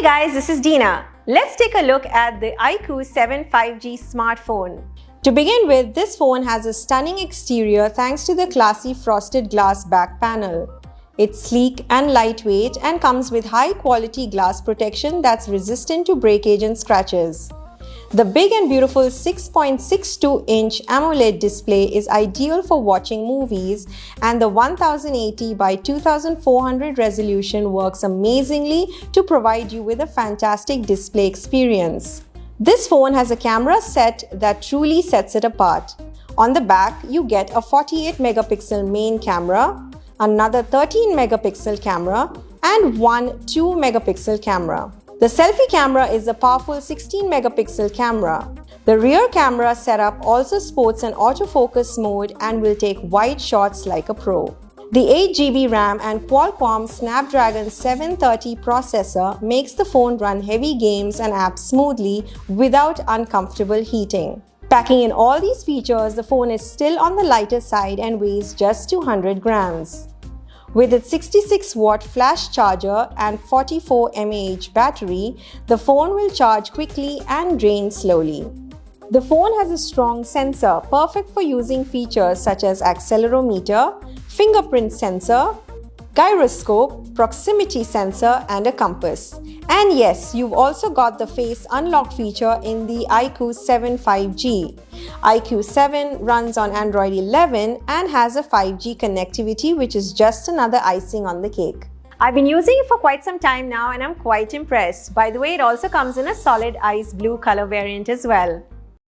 Hey guys, this is Dina. Let's take a look at the iQOO 7 5G smartphone. To begin with, this phone has a stunning exterior thanks to the classy frosted glass back panel. It's sleek and lightweight and comes with high quality glass protection that's resistant to breakage and scratches. The big and beautiful 6.62 inch AMOLED display is ideal for watching movies and the 1080 by 2400 resolution works amazingly to provide you with a fantastic display experience. This phone has a camera set that truly sets it apart. On the back, you get a 48 megapixel main camera, another 13 megapixel camera and one 2 megapixel camera. The selfie camera is a powerful 16 megapixel camera. The rear camera setup also sports an autofocus mode and will take wide shots like a pro. The 8GB RAM and Qualcomm Snapdragon 730 processor makes the phone run heavy games and apps smoothly without uncomfortable heating. Packing in all these features, the phone is still on the lighter side and weighs just 200 grams. With its 66 watt flash charger and 44 mAh battery, the phone will charge quickly and drain slowly. The phone has a strong sensor, perfect for using features such as accelerometer, fingerprint sensor, gyroscope, proximity sensor and a compass. And yes, you've also got the face unlock feature in the iQOO 7 5G. iQOO 7 runs on Android 11 and has a 5G connectivity which is just another icing on the cake. I've been using it for quite some time now and I'm quite impressed. By the way, it also comes in a solid ice blue color variant as well.